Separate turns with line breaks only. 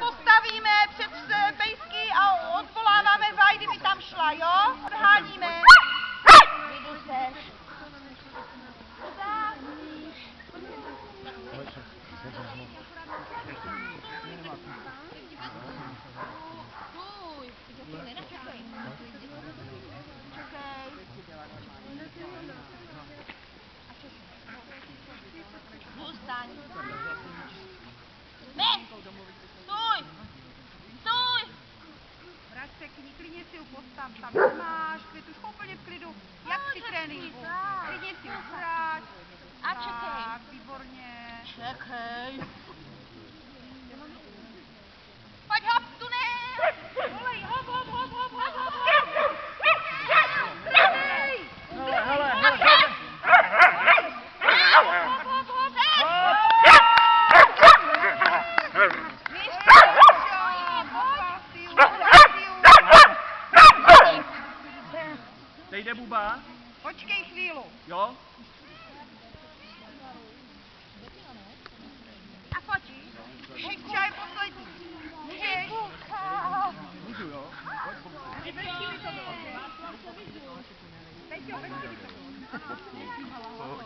postavíme před pejsky a odvoláváme Vajdy, by tam šla, jo? Odháníme.
Tam máš, klid už úplně v klidu, jak při tréninku. Klidně si vrať.
A čekej.
Tak, výborně.
Čekej. Pojď hop, tu ne! Volej, hop, hop, hop, hop, hop, hop, hop! Pranej!
Hele, hele, hele,
Hop, hop, hop, hop! Víš,
Teď jde buba,
Počkej chvíli.
jo?
A fotíš? Šipča je poslední. Můžeš?
Můžu, jo?
Chvíli to bylo. Ano.